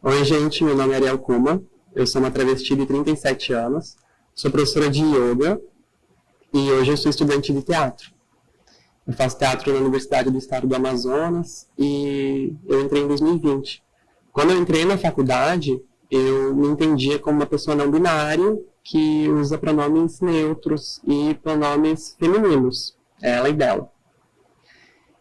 Oi, gente, meu nome é Ariel Kuma, eu sou uma travesti de 37 anos, sou professora de yoga e hoje eu sou estudante de teatro. Eu faço teatro na Universidade do Estado do Amazonas e eu entrei em 2020. Quando eu entrei na faculdade, eu me entendia como uma pessoa não binária que usa pronomes neutros e pronomes femininos, ela e dela.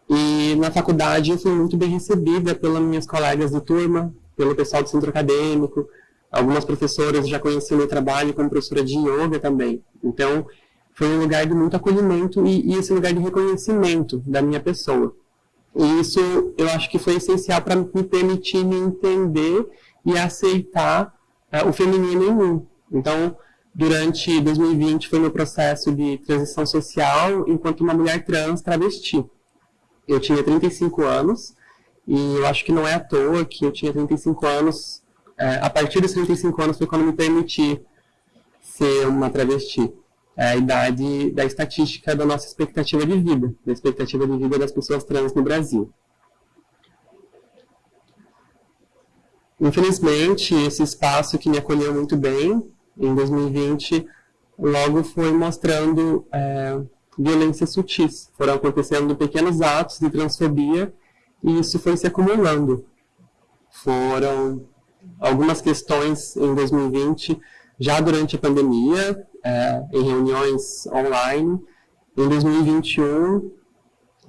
E na faculdade eu fui muito bem recebida pelas minhas colegas de turma, pelo pessoal do centro acadêmico, algumas professoras já conheciam meu trabalho como professora de yoga também. Então, foi um lugar de muito acolhimento e, e esse lugar de reconhecimento da minha pessoa. E isso eu acho que foi essencial para me permitir me entender e aceitar uh, o feminino em mim. Então, durante 2020 foi meu processo de transição social enquanto uma mulher trans travesti. Eu tinha 35 anos e eu acho que não é à toa que eu tinha 35 anos, é, a partir dos 35 anos foi quando me permiti ser uma travesti. É a idade da estatística da nossa expectativa de vida, da expectativa de vida das pessoas trans no Brasil. Infelizmente, esse espaço que me acolheu muito bem, em 2020, logo foi mostrando é, violências sutis. Foram acontecendo pequenos atos de transfobia e isso foi se acumulando. Foram algumas questões em 2020, já durante a pandemia, é, em reuniões online. Em 2021,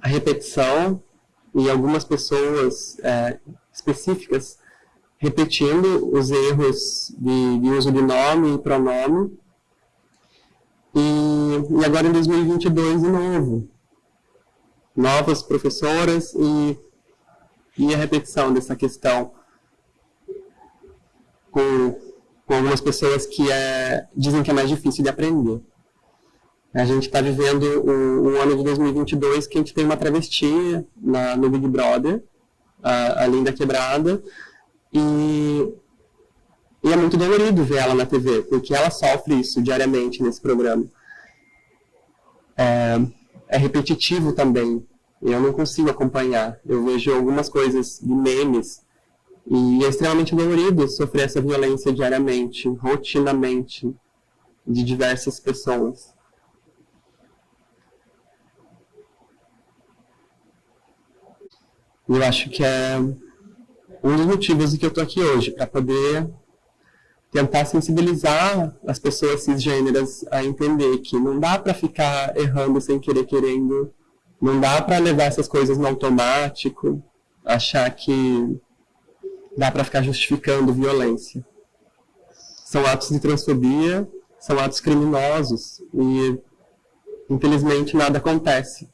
a repetição e algumas pessoas é, específicas repetindo os erros de, de, uso de nome e pronome. E, e agora em 2022, de novo, novas professoras e e a repetição dessa questão com, com algumas pessoas que é, dizem que é mais difícil de aprender. A gente está vivendo o, o, ano de 2022 que a gente tem uma travesti na, no Big Brother, a, a Linda Quebrada, e, e é muito dolorido ver ela na TV, porque ela sofre isso diariamente nesse programa. É, é repetitivo também, eu não consigo acompanhar. Eu vejo algumas coisas de memes e é extremamente dolorido sofrer essa violência diariamente, rotinamente, de diversas pessoas. Eu acho que é um dos motivos que eu estou aqui hoje, para poder tentar sensibilizar as pessoas cisgêneras a entender que não dá para ficar errando sem querer querendo não dá para levar essas coisas no automático, achar que dá para ficar justificando violência. São atos de transfobia, são atos criminosos e, infelizmente, nada acontece.